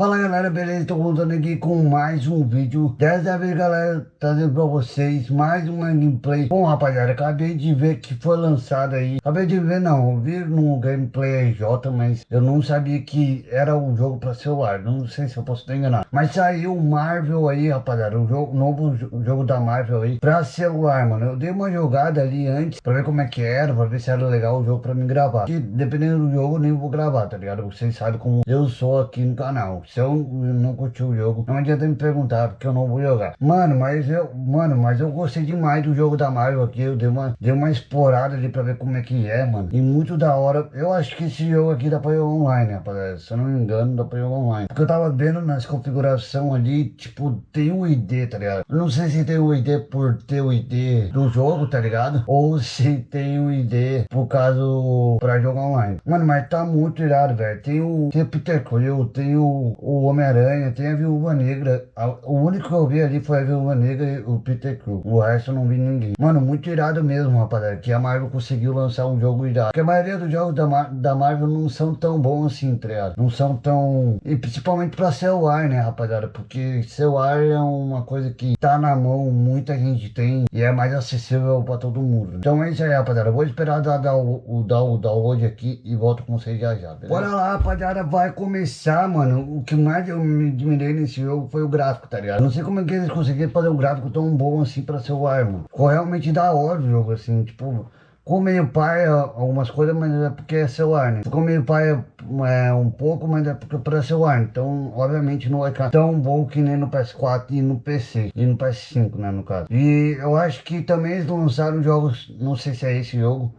Fala galera, beleza? Tô voltando aqui com mais um vídeo. Dessa vez galera, trazendo pra vocês mais uma gameplay. Bom rapaziada, acabei de ver que foi lançado aí. Acabei de ver não, eu vi no gameplay RJ Mas eu não sabia que era um jogo pra celular. Não sei se eu posso estar enganado. Mas saiu o Marvel aí rapaziada O jogo, novo jogo da Marvel aí pra celular mano. Eu dei uma jogada ali antes pra ver como é que era Pra ver se era legal o jogo pra me gravar. Porque dependendo do jogo eu nem vou gravar, tá ligado? Vocês sabem como eu sou aqui no canal se eu não curti o jogo, não adianta me perguntar, porque eu não vou jogar. Mano, mas eu, mano, mas eu gostei demais do jogo da Marvel aqui, eu dei uma, dei uma explorada ali pra ver como é que é, mano. E muito da hora, eu acho que esse jogo aqui dá pra jogar online, rapaziada, se eu não me engano, dá pra jogar online. Porque eu tava vendo nas configurações ali, tipo, tem o ID, tá ligado? Eu não sei se tem o ID por ter o ID do jogo, tá ligado? Ou se tem o ID por caso pra jogar online. Mano, mas tá muito irado, velho. Tem o, tem Peter Quill, tem o, o Homem-Aranha, tem a Viúva Negra. O único que eu vi ali foi a Viúva Negra e o Peter Crew. O resto eu não vi ninguém. Mano, muito irado mesmo, rapaziada. Que a Marvel conseguiu lançar um jogo irado. Porque a maioria dos jogos da, Mar da Marvel não são tão bons assim, tá? Não são tão... E principalmente pra celular, né, rapaziada? Porque celular é uma coisa que tá na mão, muita gente tem. E é mais acessível pra todo mundo. Então é isso aí, rapaziada. vou esperar dar, dar, o, o, dar o download aqui e volto com vocês já já, beleza? Bora lá, rapaziada. Vai começar, mano. O que mais eu me admirei nesse jogo foi o gráfico, tá ligado? Não sei como é que eles conseguiram fazer um gráfico tão bom assim pra celular, mano. Ficou realmente da hora o jogo, assim, tipo... Ficou meio pai algumas coisas, mas é porque é celular, né? Ficou meio pai é, um pouco, mas é porque para celular. Então, obviamente, não vai ficar tão bom que nem no PS4 e no PC. E no PS5, né, no caso. E eu acho que também eles lançaram jogos, não sei se é esse jogo,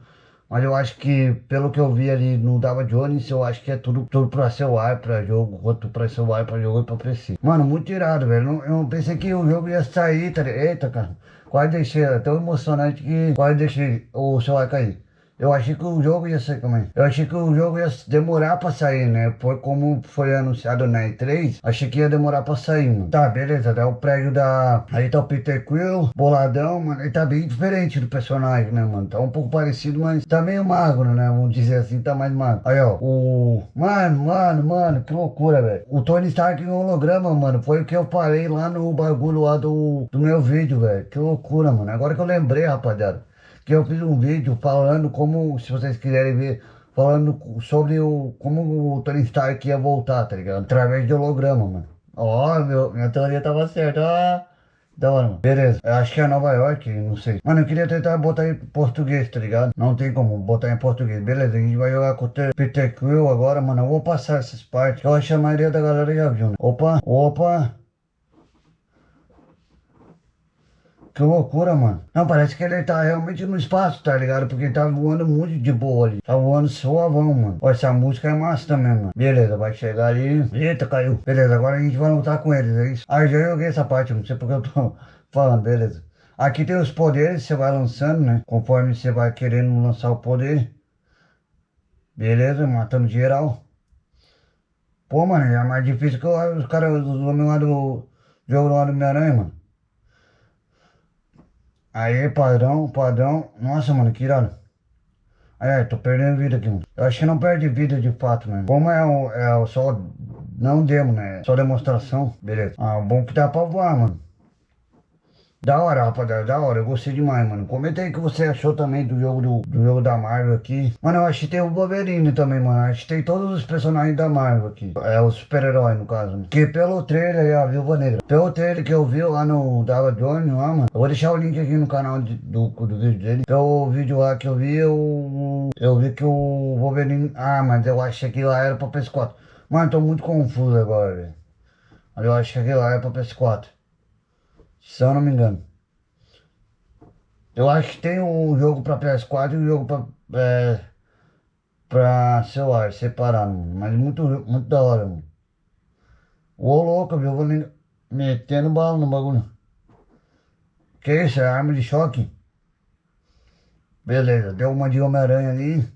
mas eu acho que, pelo que eu vi ali no Dava Jones, eu acho que é tudo, tudo pra celular, pra jogo, quanto pra celular, pra jogo e pra PC. Mano, muito irado, velho. Eu pensei que o jogo ia sair, tá Eita, cara. Quase deixei, é tão emocionante que quase deixei o celular cair. Eu achei que o jogo ia sair também. Eu achei que o jogo ia demorar pra sair, né? Foi como foi anunciado na E3. Achei que ia demorar pra sair, mano. Tá, beleza. Tá o prédio da... Aí tá o Peter Quill, boladão, mano. Ele tá bem diferente do personagem, né, mano? Tá um pouco parecido, mas tá meio magro, né? Vamos dizer assim, tá mais magro. Aí, ó. O... Mano, mano, mano. Que loucura, velho. O Tony Stark em holograma, mano. Foi o que eu falei lá no bagulho lá do, do meu vídeo, velho. Que loucura, mano. Agora que eu lembrei, rapaziada que eu fiz um vídeo falando como, se vocês quiserem ver, falando sobre o, como o Tony Stark ia voltar, tá ligado? Através de holograma, mano. Ó, oh, minha teoria tava certa, ó. Da hora, mano. Beleza. Eu acho que é Nova York, não sei. Mano, eu queria tentar botar em português, tá ligado? Não tem como botar em português. Beleza, a gente vai jogar com o Peter Quill agora, mano. Eu vou passar essas partes. Eu acho que a maioria da galera já viu, né? Opa, opa. Que loucura, mano. Não, parece que ele tá realmente no espaço, tá ligado? Porque ele tá voando muito de boa ali. Tá voando suavão, mano. Ó, essa música é massa também, mano. Beleza, vai chegar ali. Eita, caiu. Beleza, agora a gente vai lutar com eles, é isso? Ah, já joguei essa parte, não sei porque eu tô falando, beleza. Aqui tem os poderes, você vai lançando, né? Conforme você vai querendo lançar o poder. Beleza, matando geral. Pô, mano, é mais difícil que os caras, os homens lá do jogo do Homem-Aranha, mano. Aí, padrão, padrão. Nossa, mano, que irado. É, tô perdendo vida aqui, mano. Eu acho que não perde vida de fato, né? Como é o, é o só... Não demo, né? Só demonstração. Beleza. Ah, bom que dá pra voar, mano. Da hora, rapaziada, da hora, eu gostei demais, mano. Comenta aí o que você achou também do jogo do, do jogo da Marvel aqui. Mano, eu acho que tem o Wolverine também, mano. Acho que tem todos os personagens da Marvel aqui. É o super-herói, no caso. Né? Que pelo trailer é a Viúva Negra. Pelo trailer que eu vi lá no Dava Jones lá, mano. Eu vou deixar o link aqui no canal de, do, do vídeo dele. Pelo vídeo lá que eu vi, eu, eu vi que o Wolverine... Ah, mas eu achei que lá era pra PS4. Mano, tô muito confuso agora, velho. Eu acho que aquilo lá é pra PS4. Se eu não me engano. Eu acho que tem um jogo pra PS4 e um jogo pra, é, pra celular, separado, mano. Mas muito, muito da hora, mano. Ô louco, viu? Eu vou metendo bala no bagulho. Que isso? É arma de choque? Beleza, deu uma de Homem-Aranha ali.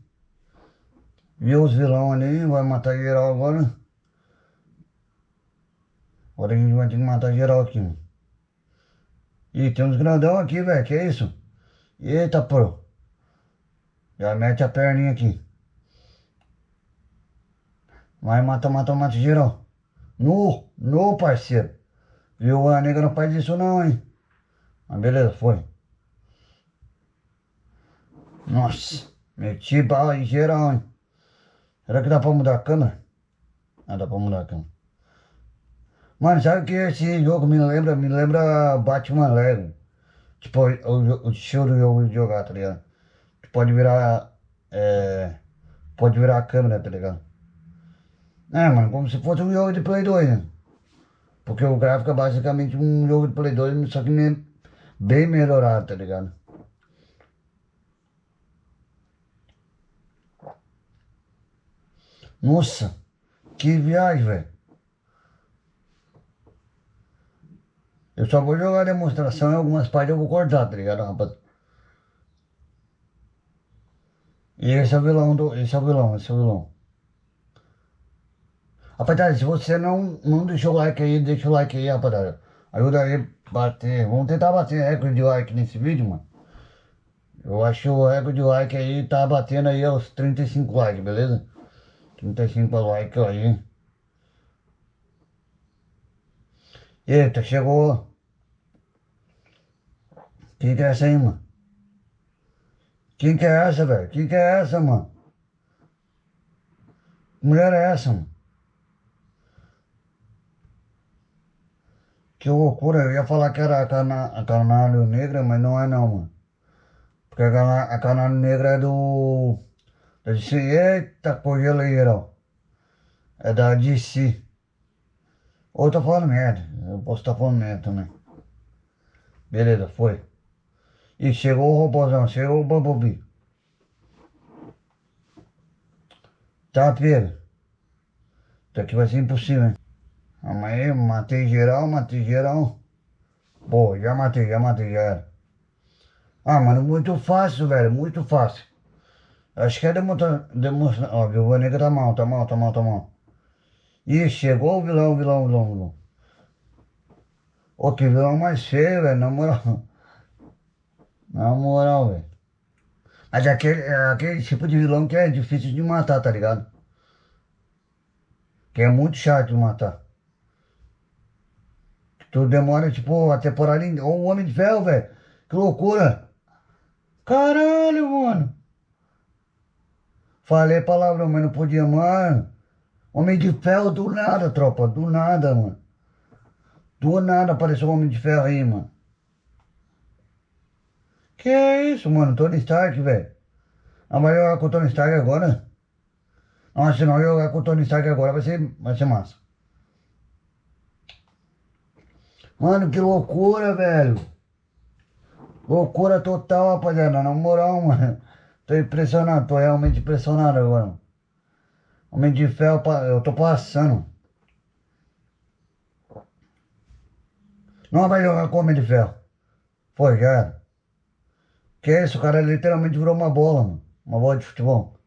Viu os vilão ali, vai matar geral agora. Agora a gente vai ter que matar geral aqui, mano. Ih, tem uns grandão aqui, velho. Que isso? Eita, pô. Já mete a perninha aqui. Vai, mata, mata, mata geral. Nu, nu, parceiro. Viu? A nega não faz isso não, hein? Mas beleza, foi. Nossa, meti bala em geral, hein? Será que dá pra mudar a câmera? Ah, dá pra mudar a câmera. Mano, sabe que esse jogo me lembra? Me lembra Batman Lego. Tipo, o, o estilo do jogo de jogar, tá ligado? Tu pode virar. É, pode virar a câmera, tá ligado? É, mano, como se fosse um jogo de Play 2, né? Porque o gráfico é basicamente um jogo de Play 2, só que bem melhorado, tá ligado? Nossa, que viagem, velho. Eu só vou jogar demonstração e algumas partes eu vou cortar, tá ligado, rapaz? E esse é o vilão do. Esse é o vilão, esse é o vilão. Rapaziada, se você não, não deixou o like aí, deixa o like aí, rapaziada. Ajuda aí a bater. Vamos tentar bater recorde de like nesse vídeo, mano. Eu acho que o recorde de like aí tá batendo aí aos 35 likes, beleza? 35 likes aí. Eita, chegou. Quem que é essa aí, mano? Quem que é essa, velho? Quem que é essa, mano? Que mulher é essa, mano? Que loucura, eu ia falar que era a, cana, a Canário Negra, mas não é não, mano. Porque a, cana, a Canário Negra é do... Da DC, eita, cogeleira, ó. É da DC. Ou eu tô falando merda, eu posso estar tá falando merda também. Beleza, foi. E chegou o robôzão, chegou o Bumblebee. Tá, Pedro? Isso aqui vai ser impossível, hein? Amanhã matei geral, matei geral. Pô, já matei, já matei, já era. Ah, mano, muito fácil, velho, muito fácil. Acho que é demonstrar, demonstrar, ó, o nega tá mal, tá mal, tá mal, tá mal. Ih, chegou o vilão, o vilão, o vilão, o vilão. Ô, que vilão mais feio, velho, na moral. Na moral, velho. Mas é aquele, é aquele tipo de vilão que é difícil de matar, tá ligado? Que é muito chato de matar. Tu demora, tipo, a temporada. Ou o Homem de Ferro, velho. Que loucura. Caralho, mano. Falei palavrão, mas não podia, mano. Homem de Ferro do nada, tropa. Do nada, mano. Do nada apareceu o Homem de Ferro aí, mano. Que é isso, mano? Tony Stark, velho. Não vai jogar com o Tony Stark agora? Nossa, se não jogar com o Tony Stark agora vai ser, vai ser massa. Mano, que loucura, velho. Loucura total, rapaziada. Na moral, mano. Tô impressionado, tô realmente impressionado agora. Homem de ferro, eu tô passando. Não vai jogar com Homem de Ferro. Foi, já era. Que isso, o cara literalmente virou uma bola, mano. Uma bola de futebol.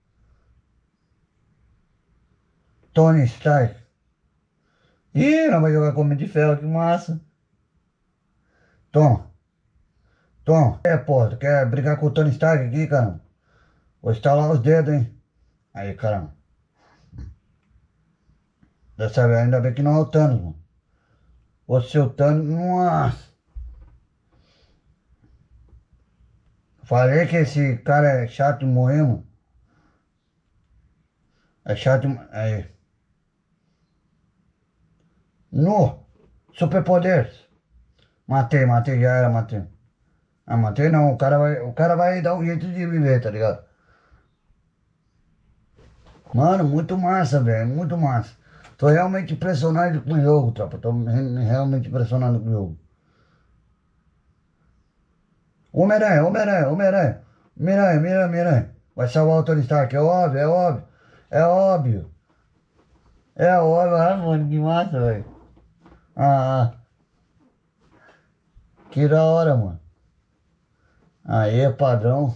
Tony Stark. Ih, não vai jogar com Homem de Ferro, que massa. Tom. Tom. É, pô, tu quer brigar com o Tony Stark aqui, caramba? Vou estalar os dedos, hein? Aí, caramba. Dessa vez, ainda bem que não é o Thanos, mano. O Thanos, nossa. Falei que esse cara é chato de morrer, mano. É chato, aí. No, superpoderes. Matei, matei, já era, matei. Ah, matei não, o cara vai, o cara vai dar um jeito de viver, tá ligado? Mano, muito massa, velho, muito massa. Tô realmente impressionado com o jogo, tropa. Tô realmente impressionado com o jogo. Homem-Aranha, Homem-Aranha, Homem-Aranha. Homem-Aranha, Homem-Aranha, Homem-Aranha. Vai salvar o Tony Stark, é óbvio, é óbvio. É óbvio. É óbvio, ah, mano, que massa, velho. Ah, ah. Que da hora, mano. Aí, padrão.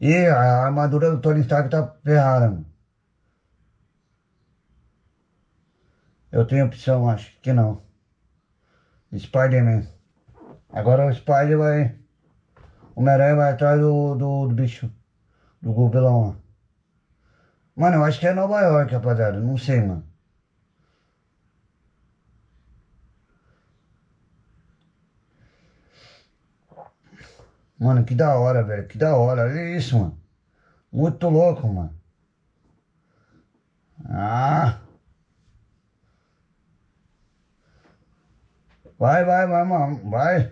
E a armadura do Tony Stark tá ferrada, mano. Eu tenho opção, acho que não. Spider-Man. Agora o Spider vai... O Homem-Aranha vai atrás do, do, do, bicho. Do gobelão lá. Mano, eu acho que é Nova York, rapaziada. Não sei, mano. Mano, que da hora, velho. Que da hora. Olha isso, mano. Muito louco, mano. Ah... Vai, vai, vai, mano. Vai.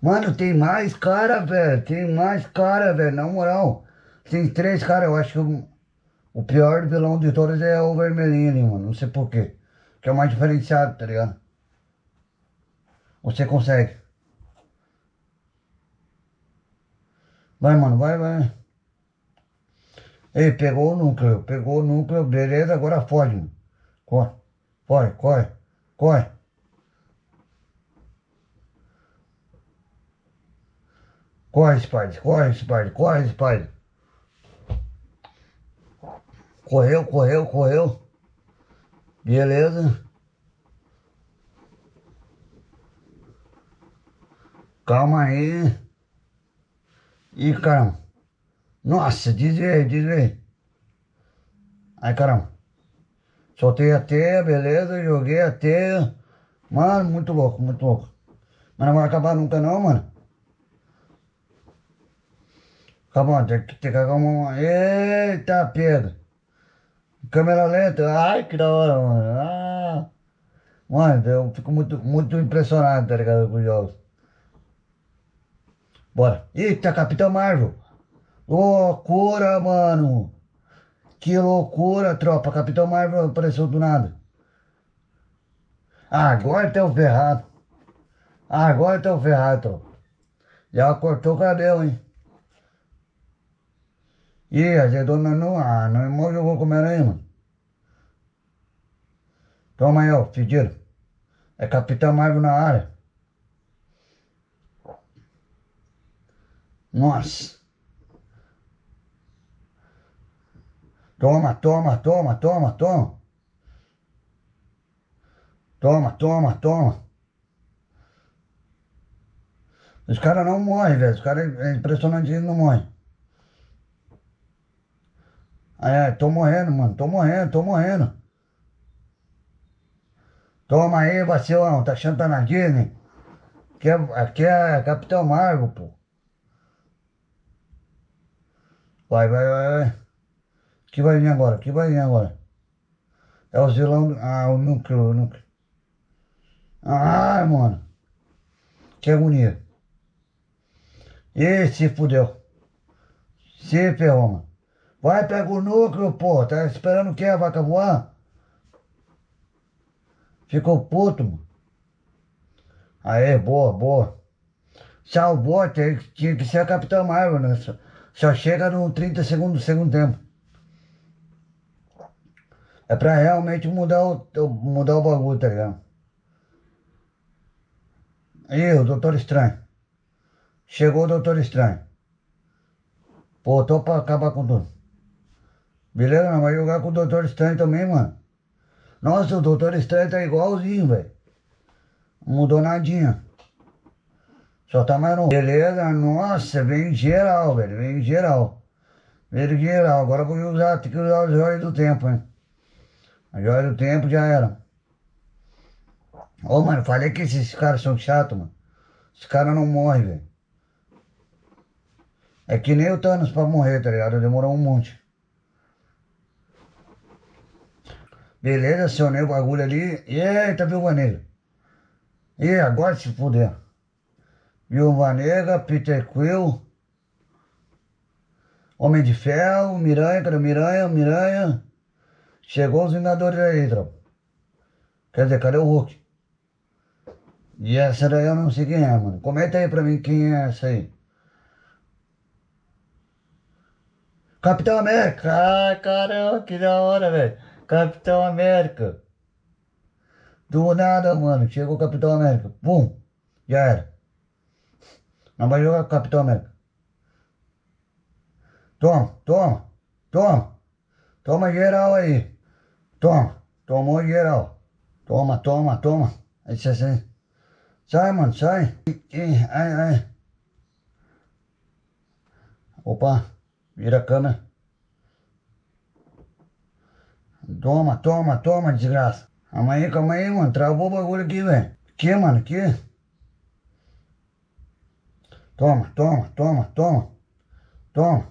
Mano, tem mais cara, velho. Tem mais cara, velho. Na moral. Tem três caras. Eu acho que o, o pior vilão de todos é o vermelhinho ali, mano. Não sei porquê. Que é o mais diferenciado, tá ligado? Você consegue. Vai, mano, vai, vai. Ei, pegou o núcleo, pegou o núcleo, beleza, agora foge, mano. Corre, corre, corre, corre. Corre, Spider, corre, Spider, corre, Spider. Correu, correu, correu. Beleza. Calma aí. Ih, caramba. Nossa, desviei, desviei. Aí, caramba. Soltei a teia, beleza, joguei a teia. Mano, muito louco, muito louco. Mas não vai acabar nunca não, mano. Calma, tem que ter uma... Eita, pega. Câmera lenta. Ai, que da hora, mano. Ah. Mano, eu fico muito, muito impressionado, tá ligado, com os jogos. Bora. Eita, Capitão Marvel. Loucura, mano. Que loucura, tropa. Capitão Marvel apareceu do nada. Agora tem o ferrado. Agora tem o ferrado, tropa. Já cortou o cabelo, hein? Ih, azedou nós não. Ah, nós mal jogou com aí, mano. Toma aí, ó, pedido. É Capitão Marvel na área. Nossa. Toma, toma, toma, toma, toma. Toma, toma, toma. Os caras não morrem, velho. Os caras é impressionante, eles não morrem. É, tô morrendo, mano. Tô morrendo, tô morrendo. Toma aí, vacilão. Tá achando que tá na Disney? Aqui é, aqui é Capitão Marvel, pô. Vai, vai, vai, vai. que vai vir agora? que vai vir agora? É o vilão. Ah, o núcleo, o núcleo. Ah, mano. Que agonia. Ih, se fudeu. Se ferrou, mano. Vai, pega o núcleo, pô. Tá esperando o que a vaca voar? Ficou puto, mano. Aê, boa, boa. Salvou, tinha que ser a Capitã Marvel, né? Só chega no 30 segundos do segundo tempo. É pra realmente mudar o, mudar o bagulho, tá ligado? Aí, o Doutor Estranho. Chegou o Doutor Estranho. Pô, tô pra acabar com tudo. Beleza? Não vai jogar com o Doutor Estranho também, mano. Nossa, o Doutor Estranho tá igualzinho, velho. Não mudou nadinha. Só tá mais novo. Beleza? Nossa, vem geral, velho. Vem geral. Vem geral. Agora vou usar, tem que usar as joias do tempo, hein? A joia do tempo já era. Ô, mano, falei que esses caras são chatos, mano. Esses caras não morrem, velho. É que nem o Thanos pra morrer, tá ligado? Demorou um monte. Beleza, acionei o bagulho ali. Eita, viu, Negra? E agora se fuder. Viúva Negra, Peter Quill, Homem de Ferro, Miranha, cadê Miranha, Miranha? Chegou os Vingadores aí, tropa. Quer dizer, cadê o Hulk? E essa daí eu não sei quem é, mano. Comenta aí pra mim quem é essa aí. Capitão América! Ai, caramba, que da hora, velho. Capitão América. Do nada, mano. Chegou o Capitão América. Pum. Já era. Não vai jogar Capitão América. Toma, toma, toma. Toma geral aí. Toma, tomou geral. Toma, toma, toma. Aí você sai. Sai, mano, sai. Ai, ai. Opa, vira a câmera. Toma, toma, toma, desgraça. Calma aí, calma aí, mano. Travou o bagulho aqui, velho. Que, mano? Que? Toma, toma, toma, toma. Toma.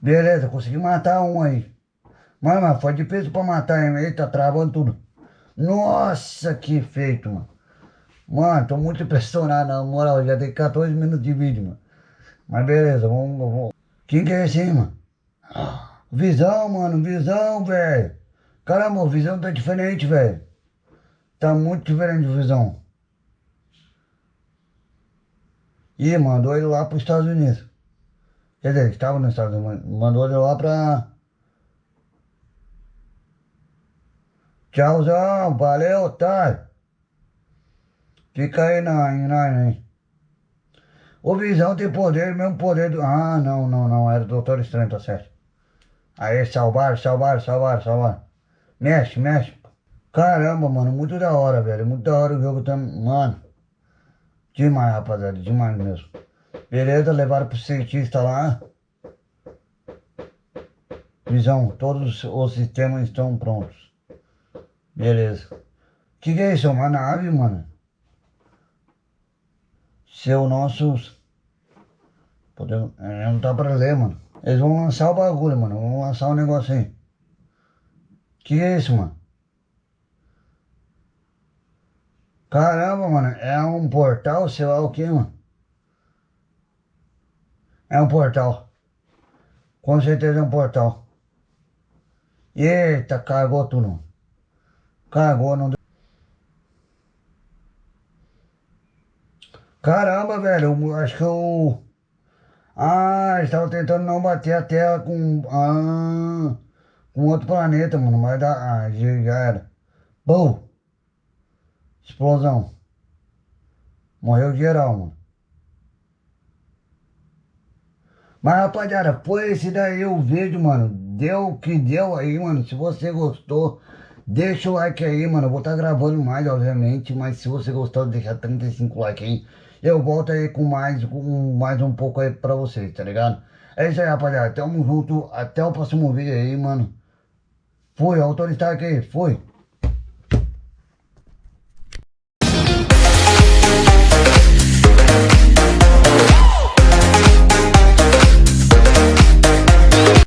Beleza, consegui matar um aí. Mano, mas foi difícil pra matar, hein? Ele tá travando tudo. Nossa, que feito, mano. Mano, tô muito impressionado, na moral. Já tem 14 minutos de vídeo, mano. Mas beleza, vamos, vamos. Quem que é esse aí, mano? Visão, mano, visão, velho. Caramba, o visão tá diferente, velho. Tá muito diferente o visão. E mandou ele lá para os Estados Unidos. Quer dizer, estava nos Estados Unidos, mandou ele lá para... Tchauzão, valeu, otário. Fica aí na, nós, hein. O Visão tem poder, mesmo poder do... Ah, não, não, não, era o Doutor Estranho, tá certo. Aí, salvaram, salvaram, salvaram, salvaram. Mexe, mexe. Caramba, mano, muito da hora, velho. Muito da hora o jogo também. Mano. Demais, rapaziada, demais mesmo. Beleza, levaram pro cientista lá. Visão, todos os sistemas estão prontos. Beleza. Que que é isso? Uma nave, mano? Seu nossos... Podemos... Não dá pra ler, mano. Eles vão lançar o bagulho, mano. Vão lançar o um negócio aí. Que é isso, mano? Caramba, mano. É um portal, sei lá o que, mano. É um portal. Com certeza é um portal. Eita, cagou tudo. Cagou, não deu. Caramba, velho. Acho que eu... Ah, estava tentando não bater a Terra com... Ah, com outro planeta, mano. Mas dá... Ah, já era. Bom. Explosão. Morreu geral, mano. Mas rapaziada, foi esse daí o vídeo, mano. Deu o que deu aí, mano. Se você gostou, deixa o like aí, mano. Eu vou estar tá gravando mais, obviamente. Mas se você gostou, deixa 35 likes aí. Eu volto aí com mais, com mais um pouco aí pra vocês, tá ligado? É isso aí, rapaziada. Tamo junto. Até o próximo vídeo aí, mano. Fui, autor Stark aí. Fui.